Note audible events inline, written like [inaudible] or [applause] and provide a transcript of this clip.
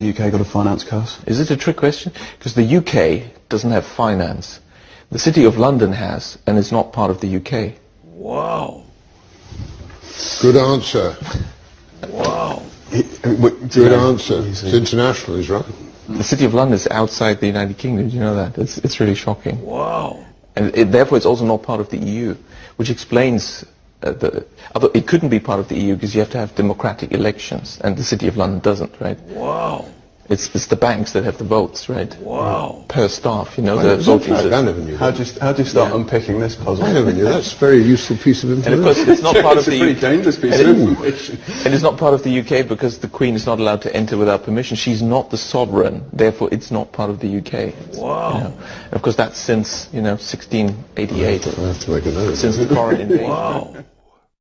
the UK got a finance curse? Is it a trick question? Because the UK doesn't have finance. The City of London has, and is not part of the UK. Wow. Good answer. Wow. Uh, Good answer. It's international, is right. The City of London is outside the United Kingdom. Do you know that? It's, it's really shocking. Wow. And it, therefore, it's also not part of the EU, which explains uh, the. Although it couldn't be part of the EU because you have to have democratic elections, and the City of London doesn't, right? Wow. It's, it's the banks that have the votes, right? Wow. Per staff, you know, I the never voting knew. I never knew How do you, how do you start unpicking this puzzle? I never knew. That's a very useful piece of information. And of information. course, it's not part of [laughs] it's a the pretty dangerous piece of and it- information. And it's not part of the UK because the Queen is not allowed to enter without permission. She's not the sovereign, therefore it's not part of the UK. Wow. You know. And of course, that's since you know 1688, I have to make a note. since the foreign [laughs] invasion. Wow.